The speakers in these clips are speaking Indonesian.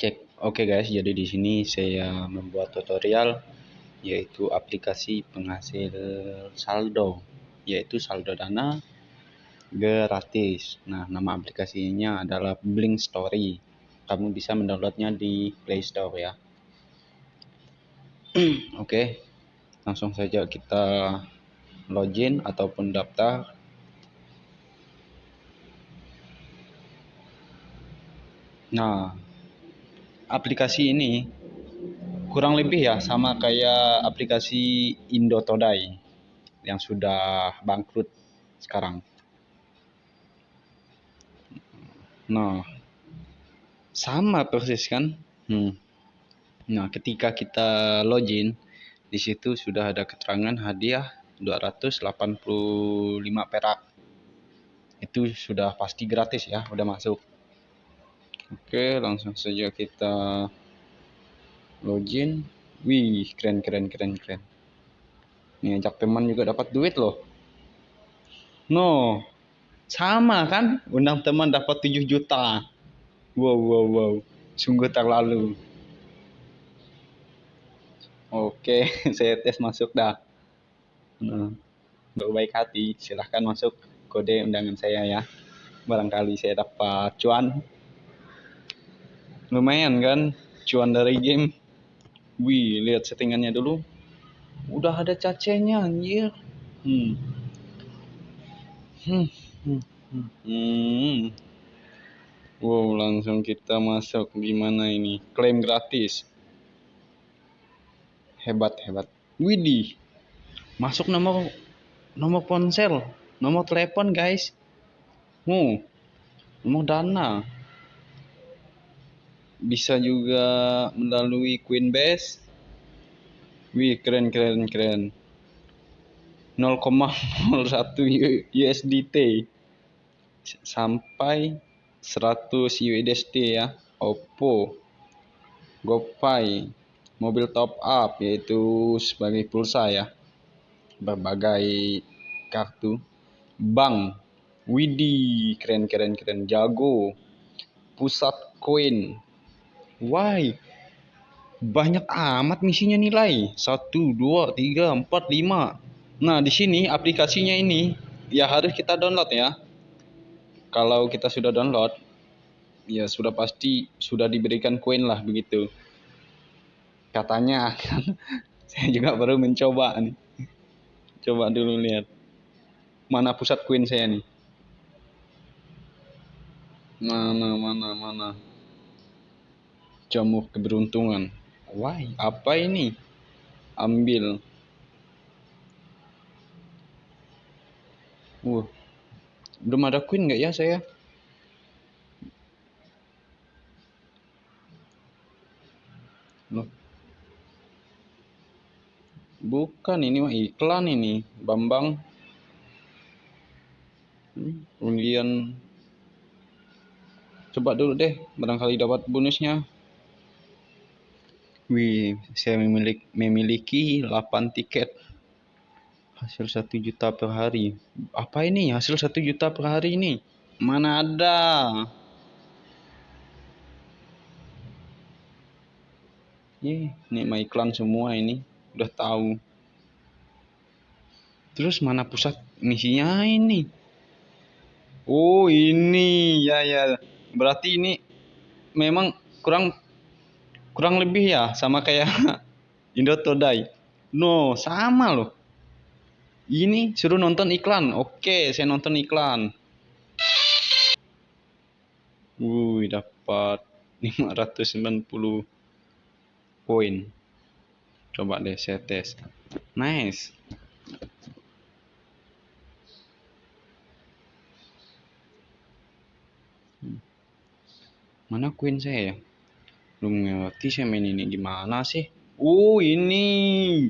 Cek. Oke guys, jadi di sini saya membuat tutorial yaitu aplikasi penghasil saldo, yaitu saldo dana gratis. Nah, nama aplikasinya adalah Blink Story. Kamu bisa mendownloadnya di Play Store ya. Oke, langsung saja kita login ataupun daftar Nah, aplikasi ini kurang lebih ya sama kayak aplikasi Indotodai yang sudah bangkrut sekarang. Nah, sama persis kan? Hmm. Nah, ketika kita login, di situ sudah ada keterangan hadiah 285 perak. Itu sudah pasti gratis ya, udah masuk. Oke, langsung saja kita login. Wih, keren keren keren keren. Nih ajak teman juga dapat duit loh. No, sama kan? Undang teman dapat 7 juta. Wow wow wow, sungguh terlalu. Oke, saya tes masuk dah. Nah, berbaik hati, silahkan masuk kode undangan saya ya. Barangkali saya dapat cuan lumayan kan cuan dari game wih lihat settingannya dulu udah ada cacenya anjir hmm. Hmm. Hmm. Hmm. hmm. Wow, langsung kita masuk gimana ini? Klaim gratis. Hebat, hebat. Widih. Masuk nomor nomor ponsel, nomor telepon, guys. Hmm. Nomor dana bisa juga melalui Coinbase. Wih, keren keren keren. 0,01 USDT sampai 100 USDT ya. Oppo, GoPay, mobil top up yaitu sebagai pulsa ya. Berbagai kartu. Bank, Widi, keren keren keren. Jago, Pusat Koin, Why? Banyak amat misinya nilai. 1 2 3 4 5. Nah, di sini aplikasinya ini ya harus kita download ya. Kalau kita sudah download ya sudah pasti sudah diberikan koin lah begitu. Katanya saya juga baru mencoba nih. Coba dulu lihat. Mana pusat koin saya nih? Mana mana mana jamu keberuntungan. Wah, apa ini? Ambil. Wah, belum ada queen nggak ya saya? Loh. Bukan ini mah iklan ini, Bambang. Kemudian coba dulu deh, barangkali dapat bonusnya. Wih, saya memiliki, memiliki 8 tiket. Hasil 1 juta per hari. Apa ini hasil 1 juta per hari ini? Mana ada? Ih, ini mah iklan semua ini. Udah tahu. Terus mana pusat misinya ini? Oh, ini. Ya, ya. Berarti ini memang kurang kurang lebih ya sama kayak Indo Todai. No, sama loh. Ini suruh nonton iklan. Oke, saya nonton iklan. Wuih, dapat 590 poin. Coba deh saya tes. Nice. Hmm. Mana queen saya ya? Belum ngerti saya main ini gimana sih? Uh ini.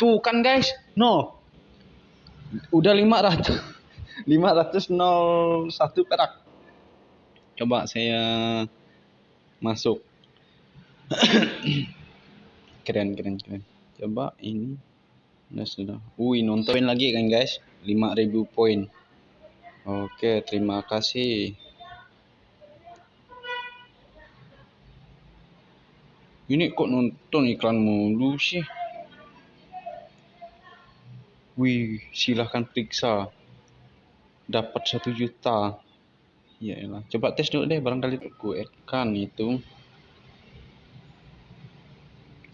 Tuh kan guys. No. Udah 500 501 perak. Coba saya masuk. Keren keren keren. Coba ini. Udah sudah. Wih nontonin lagi kan guys. 5000 poin. Oke terima kasih Ini kok nonton iklan mulu sih? Wih, silahkan periksa. Dapat satu juta. Ya elah. Coba tes dulu deh, barangkali aku kan itu.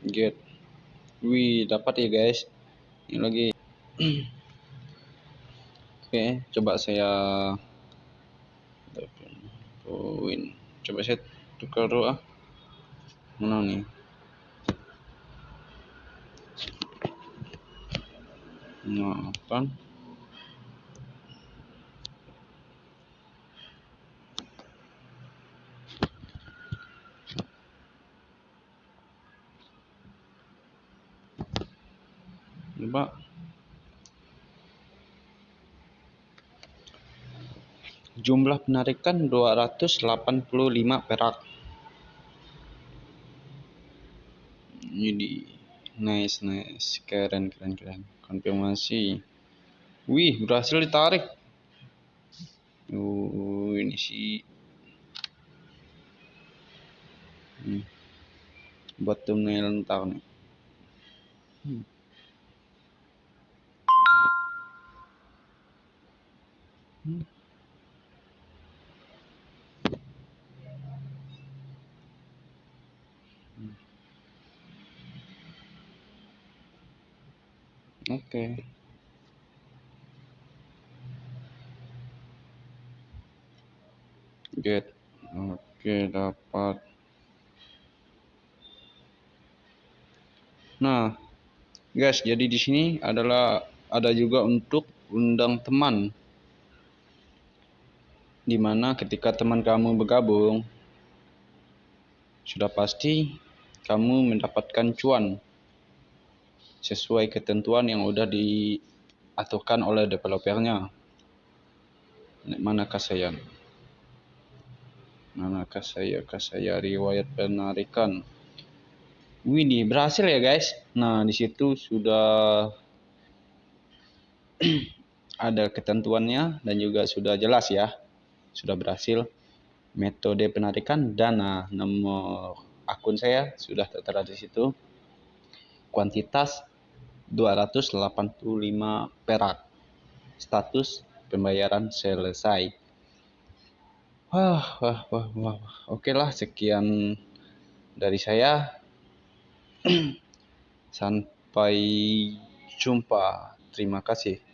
Get. Wih, dapat ya guys. Ini lagi. Oke, coba saya poin. Coba saya tukar doa. Mana nih delapan coba. Jumlah penarikan 285 perak ini nice nice keren keren keren konfirmasi wih berhasil ditarik uh ini sih hmm. buat thumbnail ntar nih hmm. Hmm. Oke. Get. Oke, dapat. Nah, guys, jadi di sini adalah ada juga untuk undang teman. Di mana ketika teman kamu bergabung, sudah pasti kamu mendapatkan cuan sesuai ketentuan yang udah diaturkan oleh developernya. Manakah saya? Manakah saya? Kah saya riwayat penarikan? Wini berhasil ya guys. Nah di situ sudah ada ketentuannya dan juga sudah jelas ya. Sudah berhasil metode penarikan dana nomor akun saya sudah tertera di situ kuantitas 285 perak. Status pembayaran selesai. Wah, wah, wah, wah. Oke lah, sekian dari saya. Sampai jumpa. Terima kasih.